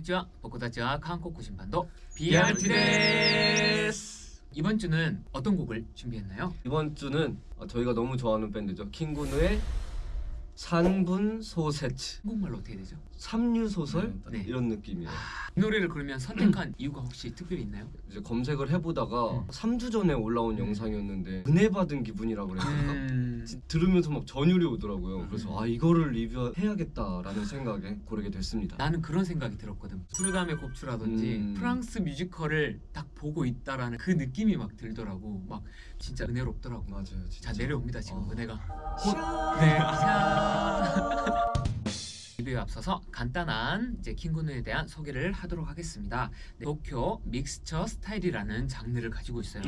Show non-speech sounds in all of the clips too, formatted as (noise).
konnichiwa. 僕たちは韓国人バンド BRT BRT で です. 이번 주는 어떤 곡을 준비했나요? 이번 주는 어, 저희가 너무 좋아하는 밴드죠. 킹군의 산분 소세츠 한국말로 어떻게 되죠? 삼류 소설 네. 이런 느낌이에요. 이 노래를 그러면 선택한 이유가 혹시 특별히 있나요? 이제 검색을 해보다가 음. 3주 전에 올라온 영상이었는데 은혜 받은 기분이라 그래야 되나? 음... 지- 들으면서 막 전율이 오더라고요. 음. 그래서 아 이거를 리뷰해야겠다라는 생각에 고르게 됐습니다. 나는 그런 생각이 들었거든. 수르담의 곱추라든지 음. 프랑스 뮤지컬을 딱 보고 있다라는 그 느낌이 막 들더라고. 막 진짜 은혜롭더라고. 맞아요. 진짜. 자 내려옵니다 지금 어. 은혜가. 샤. 네. 자. ハハハハ! 리뷰에 앞서서 간단한 이제 킹군에 대한 소개를 하도록 하겠습니다. 네, 도쿄 믹스처 스타일이라는 장르를 가지고 있어요.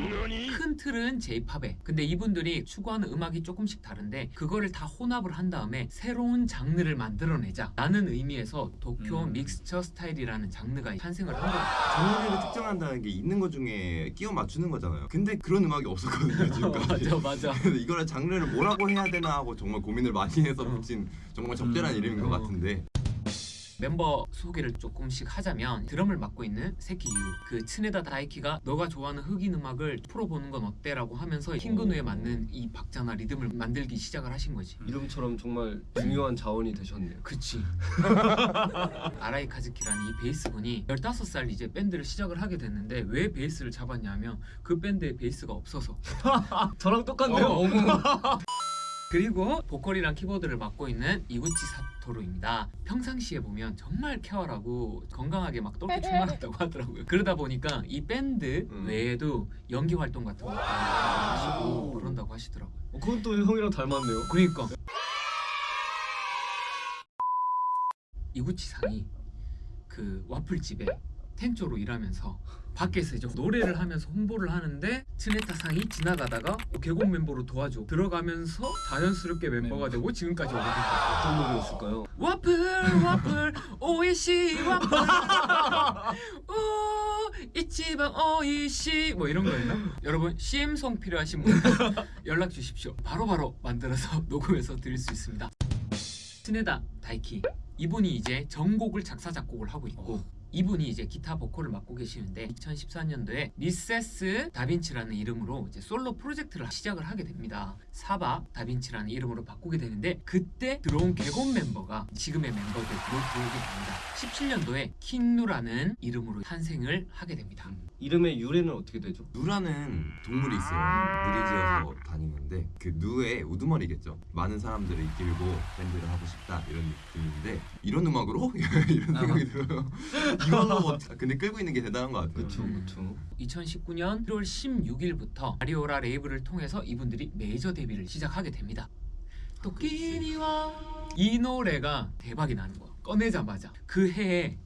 큰 틀은 J-팝에 근데 이분들이 추구하는 음악이 조금씩 다른데 그거를 다 혼합을 한 다음에 새로운 장르를 만들어내자 라는 의미에서 도쿄 음. 믹스처 스타일이라는 장르가 탄생을 한 거예요. 장르를 특정한다는 게 있는 것 중에 끼워 맞추는 거잖아요. 근데 그런 음악이 없었거든요 지금까지. (laughs) 맞아 맞아. (laughs) 그래서 이거를 장르를 뭐라고 해야 되나 하고 정말 고민을 많이 해서 어. 붙인 정말 적절한 음, 이름인 것 어. 같은데 멤버 소개를 조금씩 하자면 드럼을 맡고 있는 세키유. 그 츠네다 다이키가 너가 좋아하는 흑인 음악을 풀어보는 건 어때 라고 하면서 킹그누에 오. 맞는 이 박자나 리듬을 만들기 시작을 하신 거지. 이름처럼 정말 중요한 자원이 되셨네요. 그치. (laughs) 아라이 카즈키라는 이 베이스분이 15살 이제 밴드를 시작을 하게 됐는데 왜 베이스를 잡았냐면 그 밴드에 베이스가 없어서. (laughs) 저랑 똑같네요. 어, (laughs) 그리고 보컬이랑 키보드를 맡고 있는 이구치 사토루입니다. 평상시에 보면 정말 쾌활하고 건강하게 막 똘똘 충만한다고 (laughs) 하더라고요. 그러다 보니까 이 밴드 음. 외에도 연기 활동 같은 거 하시고 그런다고 하시더라고요. 어, 그건 또 형이랑 닮았네요. 그러니까 이구치 상이 그 와플집에 텐조로 일하면서 밖에서 이제 노래를 하면서 홍보를 하는데 츠네타 상이 지나가다가 계곡 멤버로 도와줘 들어가면서 자연스럽게 멤버가 되고 지금까지 오게 된 거죠. 어떤 노래였을까요? 와플 와플 오이시 와플. 오 이치방 오이시. 뭐 이런 거였나? 여러분 CM송 필요하신 분 연락 주십시오. 바로바로 만들어서 (laughs) 녹음해서 드릴 수 있습니다. 스네다 다이키. 이분이 이제 전곡을 작사 작곡을 하고 있고 이분이 이제 기타 보컬을 맡고 계시는데 2014년도에 미세스 다빈치라는 이름으로 이제 솔로 프로젝트를 시작을 하게 됩니다. 사바 다빈치라는 이름으로 바꾸게 되는데 그때 들어온 개곤 멤버가 지금의 멤버들로 들어오게 됩니다. 17년도에 킹누라는 이름으로 탄생을 하게 됩니다. 이름의 유래는 어떻게 되죠? 누라는 동물이 있어요. 무리지어서 다니는데 그 누의 우두머리겠죠. 많은 사람들을 이끌고 밴드를 하고 싶다 이런 느낌인데 이런 음악으로 (laughs) 이런 생각이 들어요. 이걸로 뭐 근데 끌고 있는 게 대단한 것 같아요. 그쵸 그쵸. 2019년 1월 16일부터 아리올라 레이블을 통해서 이분들이 메이저 데뷔를 시작하게 됩니다. 토끼니와 이 노래가 대박이 나는 거야. 꺼내자마자 그 해에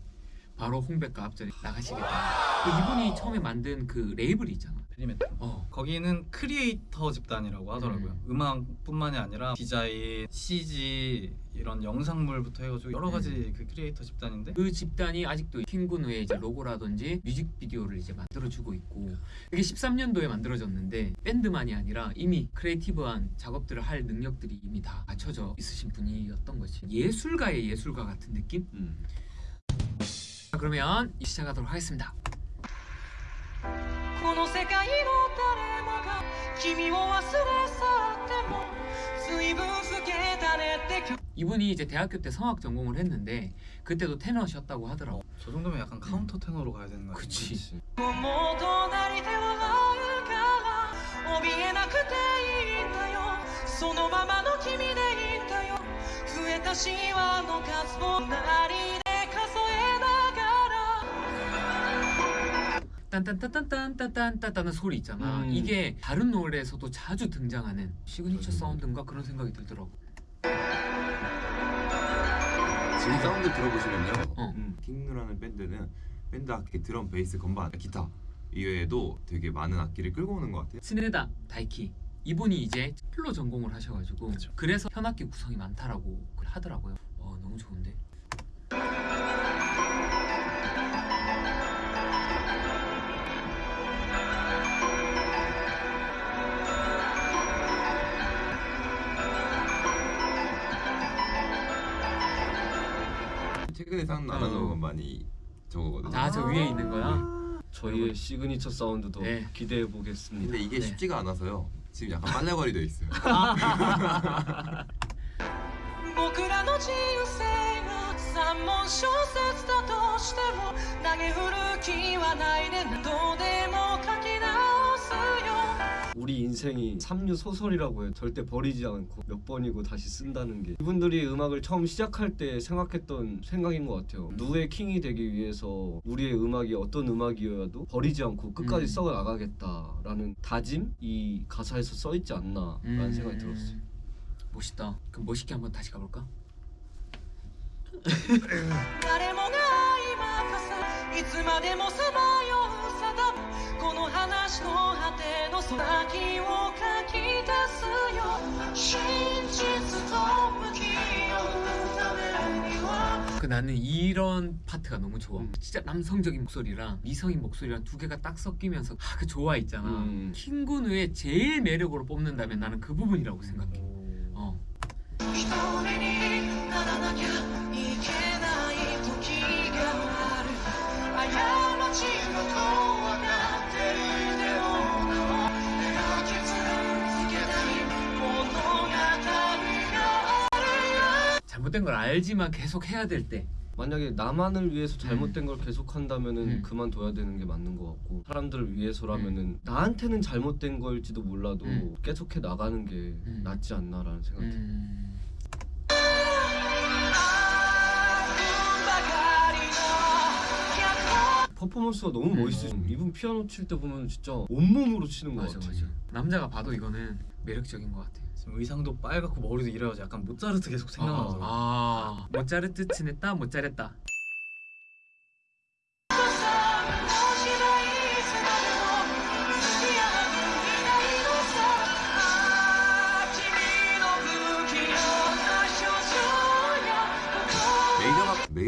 바로 홍백가합전에 나가시겠다. 그 이분이 처음에 만든 그 레이블이 있잖아. 페리메트 어. 거기는 크리에이터 집단이라고 하더라고요 음악뿐만이 아니라 디자인, CG 이런 영상물부터 해가지고 여러 가지 그 크리에이터 집단인데 그 집단이 아직도 킹누의 이제 로고라든지 뮤직비디오를 이제 만들어주고 있고 이게 13년도에 만들어졌는데 밴드만이 아니라 이미 creative한 작업들을 할 능력들이 이미 다 갖춰져 있으신 분이었던 거지 예술가의 예술가 같은 느낌? 음. 자, 그러면 시작하도록 하겠습니다 이분이 이제 대학교 때 성악 전공을 했는데 그때도 테너셨다고 하더라고. 저 정도면 약간 카운터 테너로 가야 되는 거 아니에요? 그치. 딴딴딴딴딴딴딴딴 소리 있잖아 음. 이게 다른 노래에서도 자주 등장하는 시그니처 맞아요. 사운드인가 그런 생각이 들더라고 지금 사운드 들어보시면요. 어. 음. 킹누라는 밴드는 밴드 악기 드럼, 베이스, 건반, 기타 이외에도 되게 많은 악기를 끌고 오는 것 같아요. 츠네타 다이키 이분이 이제 첼로 전공을 하셔가지고. 그래서 현악기 구성이 많다라고 하더라고요 어 너무 좋은데 최근에 산 아날로그 건반이 저거거든요. 아 저 위에 있는 거야? 저희의 시그니처 사운드도 네. 기대해 보겠습니다. 근데 이게 네. 쉽지가 않아서요. 지금 약간 빨래거리 돼 있어요. (laughs) 우리 인생이 삼류 소설이라고 해요. 절대 버리지 않고 몇 번이고 다시 쓴다는 게 이분들이 음악을 처음 시작할 때 생각했던 생각인 것 같아요. 누의 킹이 되기 위해서 우리의 음악이 어떤 음악이어도 버리지 않고 끝까지 음. 써 나가겠다라는 다짐 이 가사에서 써 있지 않나라는 음. 생각이 들었어요. 멋있다. 그럼 멋있게 한번 다시 가볼까? (laughs) 話の果ての空気を書き出すよ真実と向き合うためには 그 나는 이런 파트가 너무 좋아. 음. 진짜 남성적인 목소리랑 미성인 목소리랑 두 개가 딱 섞이면서 아, 그 조화 있잖아. 음. 킹군의 제일 매력으로 뽑는다면 나는 그 부분이라고 생각해. 어. 잘못된 걸 알지만 계속 해야 될 때. 만약에 나만을 위해서 잘못된 걸 계속 한다면은 음. 그만둬야 되는 게 맞는 것 같고 사람들을 위해서라면은 나한테는 잘못된 걸지도 몰라도 음. 계속해 나가는 게 음. 낫지 않나라는 생각이 들어요. 퍼포먼스가 너무 음. 멋있어요. 이분 피아노 칠 때 보면 진짜 온몸으로 치는 것 맞아 같아. 맞아. 남자가 봐도 이거는 매력적인 것 같아. 지금 의상도 빨갛고 머리도 이래가지고 약간 모차르트 계속 생각나더라고요. 아, 모짜르트 치냈다 못 잘했다.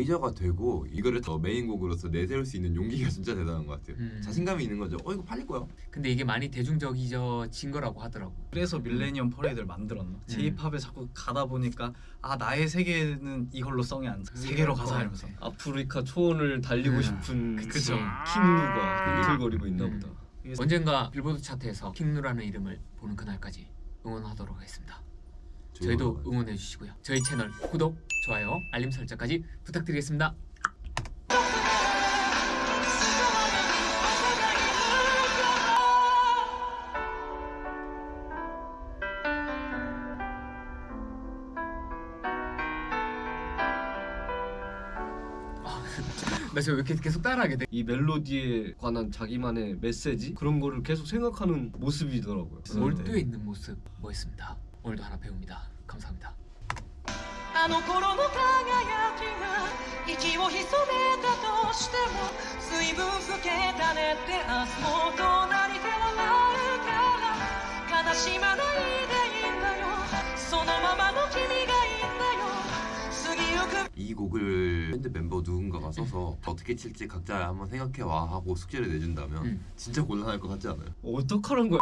메이저가 되고 이거를 더 메인곡으로서 내세울 수 있는 용기가 (laughs) 진짜 대단한 것 같아요. 음. 자신감이 있는 거죠. 어 이거 팔릴 거야. 근데 이게 많이 대중적인 거라고 하더라고. 그래서 밀레니엄 퍼레이드를 만들었나? J-pop에 자꾸 가다 보니까 아 나의 세계는 이걸로 성이 안 차. 세계로 가자 것 이러면서 같아. 아프리카 초원을 달리고 음. 싶은 그쵸. 킹누가 비틀거리고 있나 음. 보다. 언젠가 빌보드 차트에서 킹누라는 이름을 보는 그날까지 응원하도록 하겠습니다. 저희도 응원해 주시고요. 저희 채널 구독, 좋아요, 알림 설정까지 부탁드리겠습니다. (laughs) 나 지금 왜 이렇게 계속 따라하게 돼? 이 멜로디에 관한 자기만의 메시지 그런 거를 계속 생각하는 모습이더라고요. 몰두에 있는 모습 멋있습니다. 오늘도 하나 배웁니다. 감사합니다. 이 곡을 밴드 멤버 누군가가 써서 어떻게 칠지 각자 한번 생각해와 하고 숙제를 내준다면 음. 진짜 곤란할 것 같지 않아요? 어떡하는 거야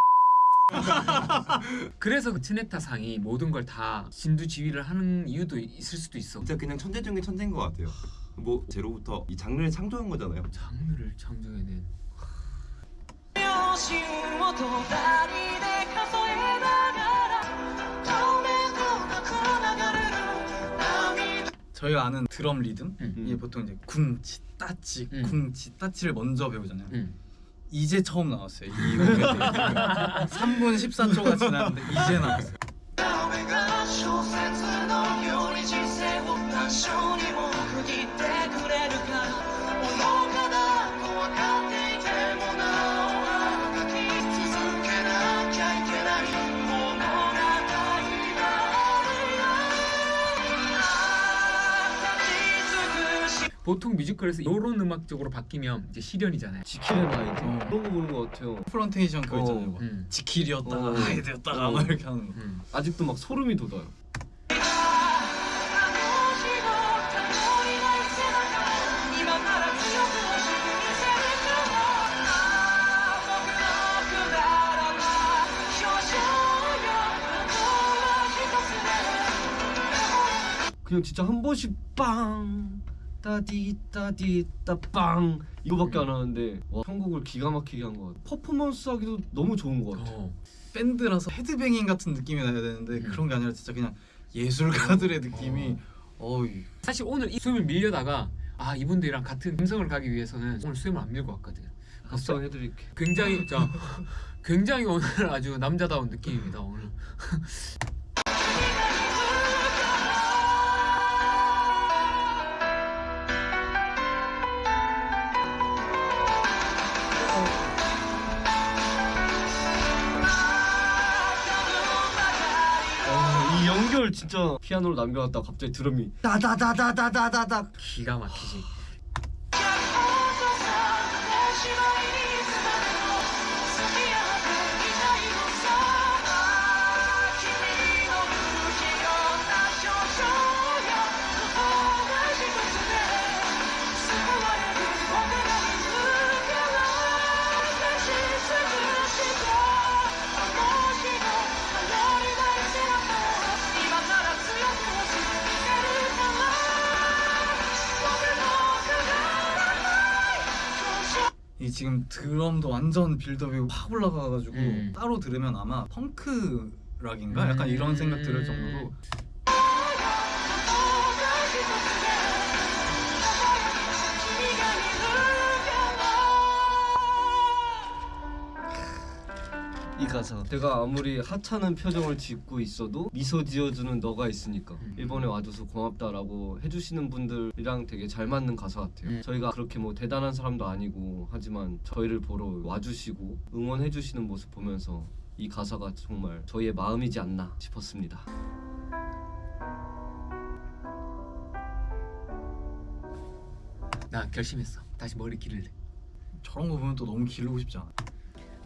(laughs) 그래서 그 트네타 상이 모든 걸 다 진두지휘를 하는 이유도 있을 수도 있어. 진짜 그냥 천재 중에 천재인 것 같아요. 뭐 제로부터 이 장르를 창조한 거잖아요. 장르를 창조해낸. 저희가 아는 드럼 리듬 음. 이게 보통 이제 쿵치 따치 쿵치 따치를 먼저 배우잖아요. 음. 이제 처음 나왔어요. 이 음악에 대해 3분 14초가 지났는데 이제 나왔어요. 보통 뮤지컬에서 이런 음악 적으로 바뀌면 이제 시련이잖아요. 지킬의 나이트 아. 어. 그런 거 보는 거 같아요. 프런테이션 그거 있잖아요. 막 어, 음. 지킬이었다가 어. 나이트였다가 어. 막 이렇게 하는 거. 음. 아직도 막 소름이 돋아요. 그냥 진짜 한 번씩 빵 따디 따디 따빵 이거밖에 안 하는데 와 편곡을 기가 막히게 한 것 같아. 퍼포먼스 하기도 너무 좋은 것 같아. 어. 밴드라서 헤드뱅잉 같은 느낌이 나야 되는데 음. 그런 게 아니라 진짜 그냥 예술가들의 느낌이 어이 사실 오늘 이 수염을 밀려다가 아 이분들이랑 같은 감성을 가기 위해서는 오늘 수염을 안 밀고 왔거든. 합성 해드릴게. 굉장히 자 굉장히 오늘 아주 남자다운 느낌입니다 오늘. 진짜 피아노를 남겨놨다가 갑자기 드럼이 따다다다다다다. 기가 막히지. 지금 드럼도 완전 빌드업이 확 올라가가지고 음. 따로 들으면 아마 펑크 락인가? 약간 이런 생각 들을 정도로 이 가사 내가 아무리 하찮은 표정을 짓고 있어도 미소 지어주는 너가 있으니까 음. 일본에 와줘서 고맙다라고 해주시는 분들이랑 되게 잘 맞는 가사 같아요 음. 저희가 그렇게 뭐 대단한 사람도 아니고 하지만 저희를 보러 와주시고 응원해주시는 모습 보면서 이 가사가 정말 저희의 마음이지 않나 싶었습니다 나 결심했어. 다시 머리 기를래. 저런 거 보면 또 너무 기르고 싶지 않아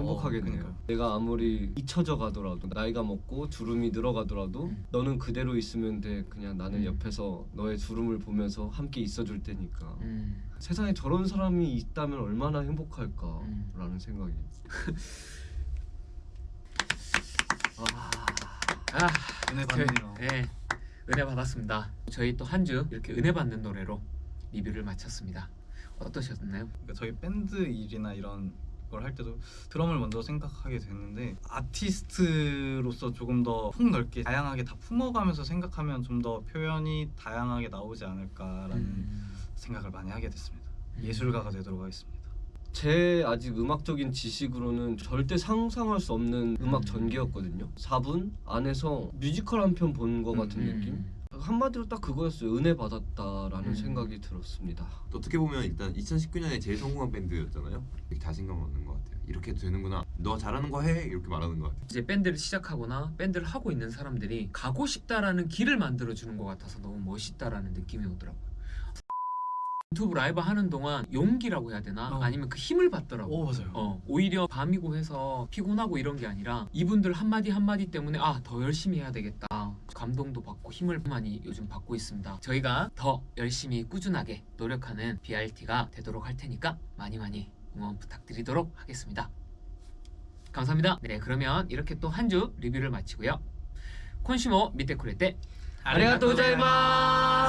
행복하겠네요. 그러니까요. 내가 아무리 잊혀져 가더라도 나이가 먹고 주름이 늘어가더라도 음. 너는 그대로 있으면 돼. 그냥 나는 음. 옆에서 너의 주름을 보면서 함께 있어줄 테니까. 음. 세상에 저런 사람이 있다면 얼마나 행복할까라는 음. 생각이. (laughs) 아, 아 은혜 그, 받네요 네, 은혜 받았습니다. 저희 또 한 주 이렇게 은혜 받는 노래로 리뷰를 마쳤습니다. 어떠셨나요? 그러니까 저희 밴드 일이나 이런 걸 할 때도 드럼을 먼저 생각하게 됐는데 아티스트로서 조금 더 폭넓게 다양하게 다 품어가면서 생각하면 좀 더 표현이 다양하게 나오지 않을까라는 음. 생각을 많이 하게 됐습니다. 예술가가 되도록 하겠습니다. 제 아직 음악적인 지식으로는 절대 상상할 수 없는 음악 음. 전개였거든요. 4분 안에서 뮤지컬 한 편 본 것 같은 음. 느낌. 한마디로 딱 그거였어요. 은혜 받았다라는 음. 생각이 들었습니다. 어떻게 보면 일단 2019년에 제일 성공한 밴드였잖아요. 되게 자신감 얻는 것 같아요. 이렇게 되는구나. 너 잘하는 거 해. 이렇게 말하는 것 같아요. 이제 밴드를 시작하거나 밴드를 하고 있는 사람들이 가고 싶다라는 길을 만들어 주는 것 같아서 너무 멋있다라는 느낌이 오더라고요. 유튜브 라이브 하는 동안 용기라고 해야 되나? 어. 아니면 그 힘을 받더라고. 오 맞아요. 어, 오히려 밤이고 해서 피곤하고 이런 게 아니라 이분들 한마디 한마디 때문에 아 더 열심히 해야 되겠다 감동도 받고 힘을 많이 요즘 받고 있습니다 저희가 더 열심히 꾸준하게 노력하는 BRT가 되도록 할 테니까 많이 많이 응원 부탁드리도록 하겠습니다 감사합니다 네 그러면 이렇게 또 한 주 리뷰를 마치고요 콘슈머 밑에 쿠레 때 아리가또 고자이마스.